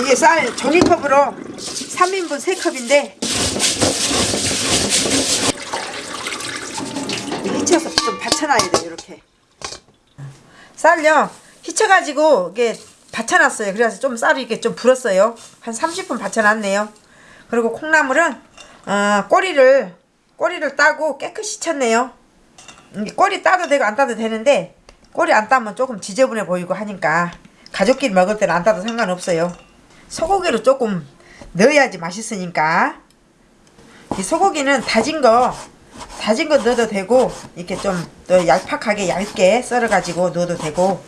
이게 쌀 종이컵으로 3인분 3컵인데 히쳐서 좀 받쳐놔야 돼 이렇게. 쌀요. 히쳐가지고 이게 받쳐놨어요. 그래서 좀 쌀이 이렇게 좀 불었어요. 한 30분 받쳐놨네요. 그리고 콩나물은 어, 꼬리를 꼬리를 따고 깨끗이 쳤네요. 꼬리 따도 되고 안 따도 되는데 꼬리 안 따면 조금 지저분해 보이고 하니까 가족끼리 먹을 때는 안 따도 상관없어요 소고기를 조금 넣어야지 맛있으니까. 이 소고기는 다진 거 다진 거 넣어도 되고 이렇게 좀 더 얄팍하게 얇게 썰어 가지고 넣어도 되고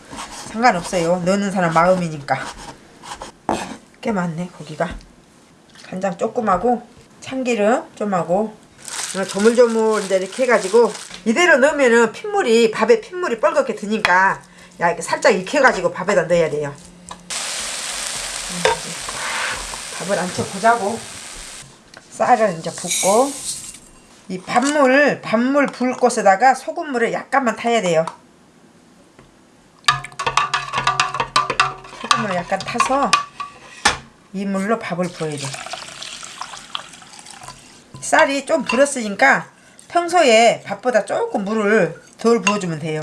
상관없어요. 넣는 사람 마음이니까. 꽤 많네 고기가. 간장 조금 하고 참기름 좀 하고 조물조물 이제 이렇게 해가지고 이대로 넣으면은 핏물이 밥에 핏물이 뻘겋게 드니까 야 이렇게 살짝 익혀가지고 밥에다 넣어야 돼요 음, 밥을 안쳐 보자고. 쌀을 이제 붓고. 이 밥물 밥물 불 곳에다가 소금물을 약간만 타야 돼요. 소금을 약간 타서 이 물로 밥을 부어야 돼. 쌀이 좀 불었으니까 평소에 밥보다 조금 물을 덜 부어주면 돼요.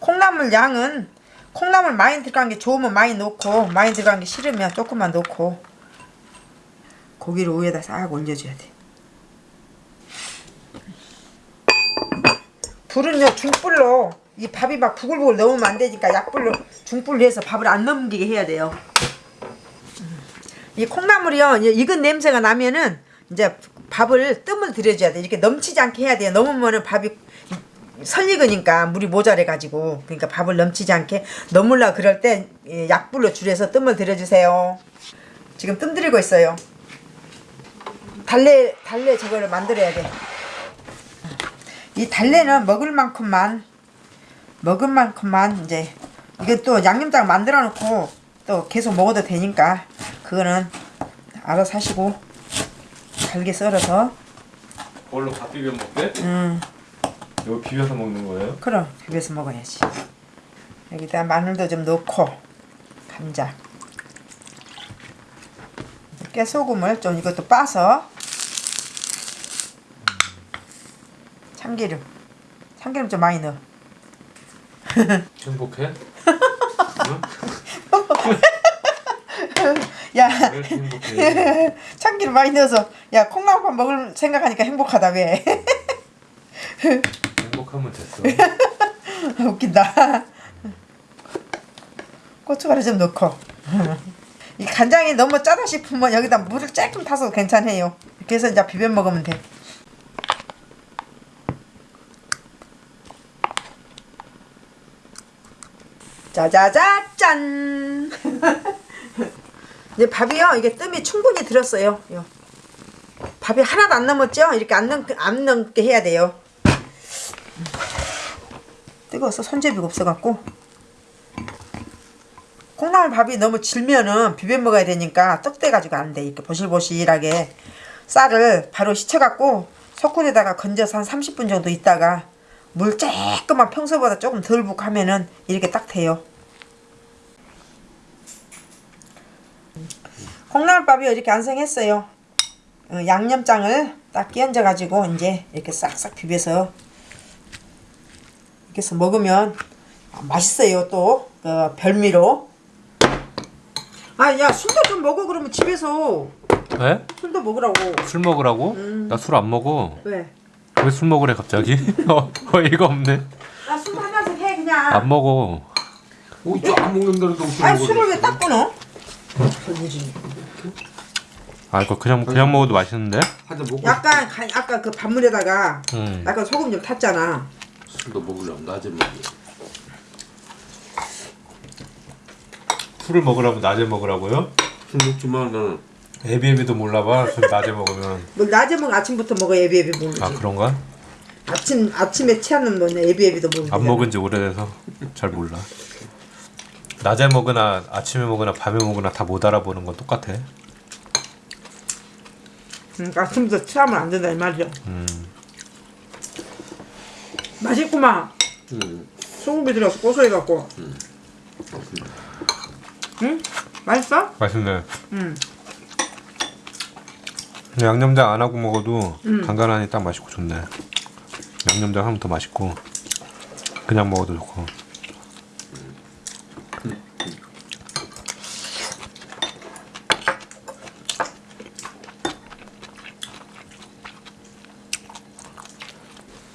콩나물 양은 콩나물 많이 들어간 게 좋으면 많이 넣고 많이 들어간 게 싫으면 조금만 넣고 고기를 위에다 싹 올려줘야 돼. 불은요 중불로 이 밥이 막 부글부글 넣으면 안 되니까 약불로 중불로 해서 밥을 안 넘기게 해야 돼요. 이 콩나물이요 익은 냄새가 나면은 이제 밥을 뜸을 들여줘야 돼. 이렇게 넘치지 않게 해야 돼요. 넘으면은 밥이 설익으니까 물이 모자래 가지고 그러니까 밥을 넘치지 않게 넣으려 그럴 때 예, 약불로 줄여서 뜸을 들여주세요. 지금 뜸 들이고 있어요. 달래 달래 저거를 만들어야 돼이 달래는 먹을 만큼만 먹을 만큼만 이제 이게 또 양념장 만들어 놓고 또 계속 먹어도 되니까 그거는 알아서 하시고 잘게 썰어서. 뭘로 밥 비벼 먹게? 음 이거 비벼서 먹는 거예요? 그럼 비벼서 먹어야지 여기다 마늘도 좀 넣고 감자 깨소금을 좀 이것도 빠서 참기름 참기름 좀 많이 넣어 행복해? 야? 참기름 많이 넣어서 야 콩나물밥 먹을 생각하니까 행복하다 왜 하면 됐어. 웃긴다. 고춧가루 좀 넣고. 이 간장이 너무 짜다 싶으면 여기다 물을 조금 타서 괜찮아요. 그래서 이제 비벼 먹으면 돼. 짜자자 짠! 이제 밥이요. 이게 뜸이 충분히 들었어요. 요. 밥이 하나도 안 남았죠? 이렇게 안, 넘, 안 넘게 해야 돼요 뜨거워서 손잡이가 없어갖고. 콩나물 밥이 너무 질면은 비벼 먹어야 되니까 떡대가지고 안 돼. 이렇게 보실보실하게 쌀을 바로 씻혀갖고 소쿠에다가 건져서 한 30분 정도 있다가 물 조금만 평소보다 조금 덜 붓고 하면은 이렇게 딱 돼요. 콩나물밥이 이렇게 완성했어요. 어, 양념장을 딱 끼얹어 가지고 이제 이렇게 싹싹 비벼서 이렇게 해서 먹으면 맛있어요 또 그 별미로 아 야 술도 좀 먹어 그러면 집에서 왜? 술도 먹으라고 술 먹으라고? 나술 안 먹어. 왜? 왜 술 먹으래 갑자기? 어, 어이가 없네. 나 술 한 잔씩 해 그냥 안 먹어. 오, 저안 먹는다는 거아 술을 왜 딱 끊어? 아 이거 그냥 그냥 먹어도 맛있는데? 약간 간- 아까 그 밥물에다가 음. 약간 소금 좀 탔잖아 술도 먹으려면 낮에 먹어. 술을 먹으라면 낮에 먹으라고요? 술 먹지 마 나는. 애비애비도 몰라봐 술 낮에 먹으면. 뭐 낮에 먹 아침부터 먹어 예비예비 모르지 아 그런가? 아침 아침에 취하는 뭐냐 예비예비도 모르지 안 먹은 지 오래돼서 잘 몰라. 낮에 먹으나 아침에 먹으나 밤에 먹으나 다 못 알아보는 건 똑같아. 그러니까 아침부터 취하면 안 된다 이 말이야 음. 맛있구만 응. 소금이 들어서 고소해갖고 응? 맛있어? 맛있네. 응. 근데 양념장 안 하고 먹어도 간간하니 딱 맛있고 좋네. 양념장 하면 더 맛있고 그냥 먹어도 좋고.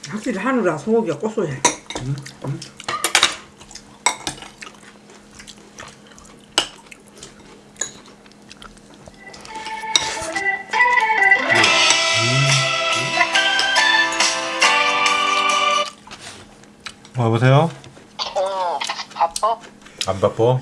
확실히 한우라 소고기가 고소해. 어, 여보세요? 어, 바빠? 안 바빠?